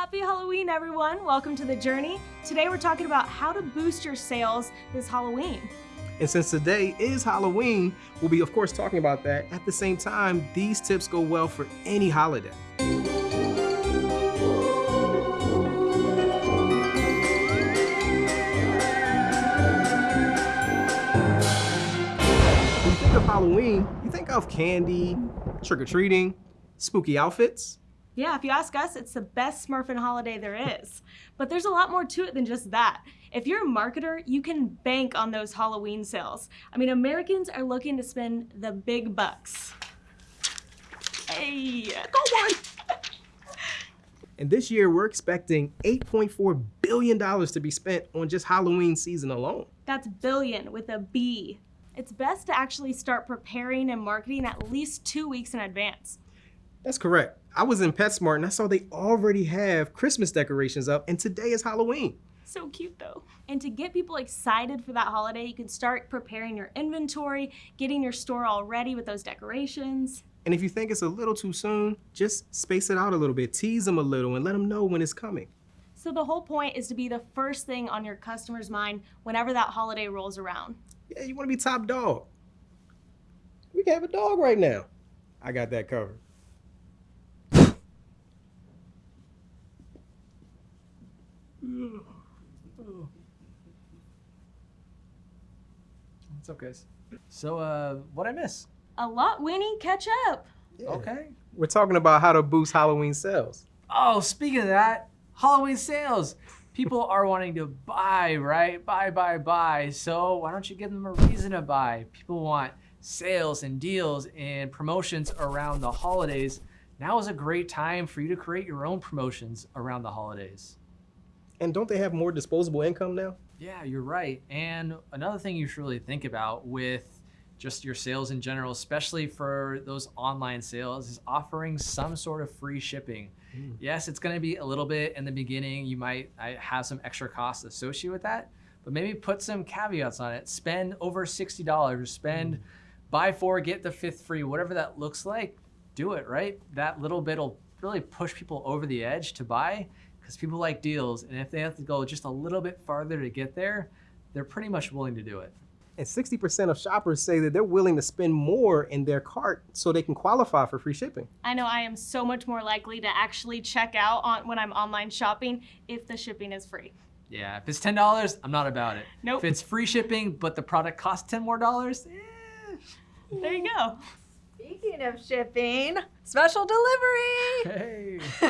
Happy Halloween, everyone. Welcome to The Journey. Today we're talking about how to boost your sales this Halloween. And since today is Halloween, we'll be of course talking about that. At the same time, these tips go well for any holiday. When you think of Halloween, you think of candy, trick-or-treating, spooky outfits. Yeah, if you ask us, it's the best Smurfing holiday there is. But there's a lot more to it than just that. If you're a marketer, you can bank on those Halloween sales. I mean, Americans are looking to spend the big bucks. Hey, Go one! And this year, we're expecting $8.4 billion to be spent on just Halloween season alone. that's billion with a B. It's best to actually start preparing and marketing at least two weeks in advance. That's correct. I was in PetSmart and I saw they already have Christmas decorations up, and today is Halloween. So cute though. And to get people excited for that holiday, you can start preparing your inventory, getting your store all ready with those decorations. And if you think it's a little too soon, just space it out a little bit, tease them a little, and let them know when it's coming. So the whole point is to be the first thing on your customer's mind whenever that holiday rolls around. Yeah, you want to be top dog. We can have a dog right now. I got that covered. It's guys? So, uh, what I miss? A lot, Winnie, catch up. Yeah. Okay. We're talking about how to boost Halloween sales. Oh, speaking of that, Halloween sales. People are wanting to buy, right? Buy, buy, buy. So why don't you give them a reason to buy? People want sales and deals and promotions around the holidays. Now is a great time for you to create your own promotions around the holidays. And don't they have more disposable income now? Yeah, you're right. And another thing you should really think about with just your sales in general, especially for those online sales, is offering some sort of free shipping. Mm. Yes, it's going to be a little bit in the beginning. You might have some extra costs associated with that, but maybe put some caveats on it. Spend over $60, spend buy four, get the fifth free, whatever that looks like, do it, right? That little bit will really push people over the edge to buy because people like deals. And if they have to go just a little bit farther to get there, they're pretty much willing to do it. And 60% of shoppers say that they're willing to spend more in their cart so they can qualify for free shipping. I know I am so much more likely to actually check out on when I'm online shopping if the shipping is free. Yeah, if it's ten dollars, I'm not about it. Nope. If it's free shipping, but the product costs ten more dollars, eh. There you go. Speaking of shipping, special delivery. Hey.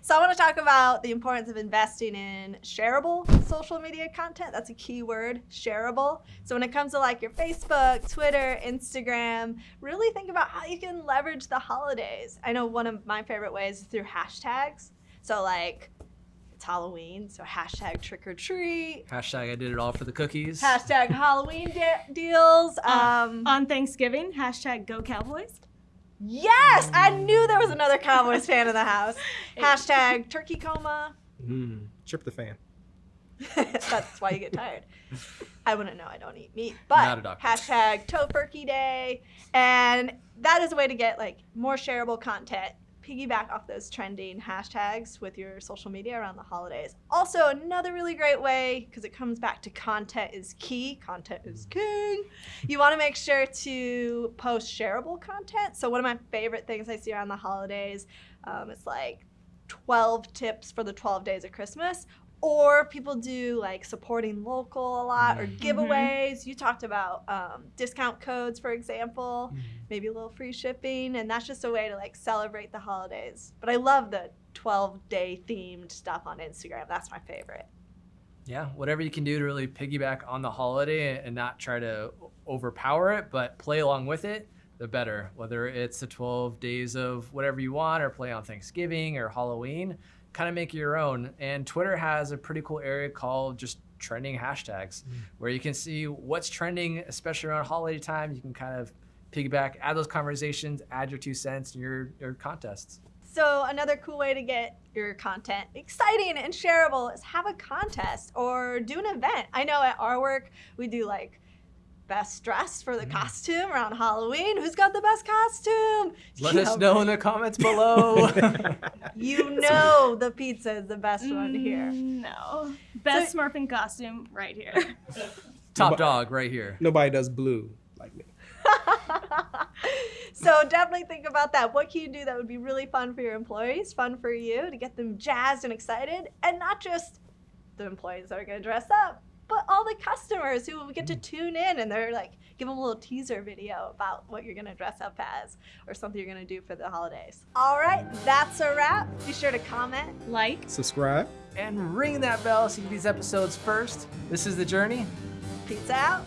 so I want to talk about the importance of investing in shareable social media content. That's a key word, shareable. So when it comes to like your Facebook, Twitter, Instagram, really think about how you can leverage the holidays. I know one of my favorite ways is through hashtags. So like it's Halloween, so hashtag trick or treat, Hashtag I did it all for the cookies. hashtag Halloween de- deals. Uh, Um, On Thanksgiving, hashtag go Cowboys. Yes, I knew there was another Cowboys fan in the house. Hashtag turkey coma. Mm. Tryptophan. That's why you get tired. I wouldn't know. I don't eat meat, Not a but doctor. hashtag tofurkey day, and that is a way to get like more shareable content. Piggyback off those trending hashtags with your social media around the holidays. Also, another really great way because it comes back to content is key. Content is king. You want to make sure to post shareable content. So one of my favorite things I see around the holidays, um, it's like 12 tips for the 12 days of Christmas. Or people do like supporting local a lot or Mhm. giveaways. You talked about um, discount codes, for example, maybe a little free shipping. And that's just a way to like celebrate the holidays. But I love the 12 day themed stuff on Instagram. That's my favorite. Yeah, whatever you can do to really piggyback on the holiday and not try to overpower it, but play along with it, the better. Whether it's the 12 days of whatever you want or play on Thanksgiving or Halloween, kind of make it your own. And Twitter has a pretty cool area called just trending hashtags mm. where you can see what's trending, especially around holiday time. You can kind of piggyback, add those conversations, add your two cents in your, your contests. So another cool way to get your content exciting and shareable is have a contest or do an event. I know at our work we do like best dress for the costume around Halloween. Who's got the best costume? Let You us know, know in the comments below. You know the pizza is the best one here. Mm, No. Best Smurfing costume right here. Top dog right here. Nobody does blue like me. so definitely think about that. What can you do that would be really fun for your employees, fun for you to get them jazzed and excited, and not just the employees that are going to dress up, but all the customers who get to mm. tune in and they're like, give them a little teaser video about what you're going to dress up as or something you're going to do for the holidays. All right, that's a wrap. Be sure to comment. like, Subscribe. And ring that bell so you get these episodes first. This is The Journey. Pizza out.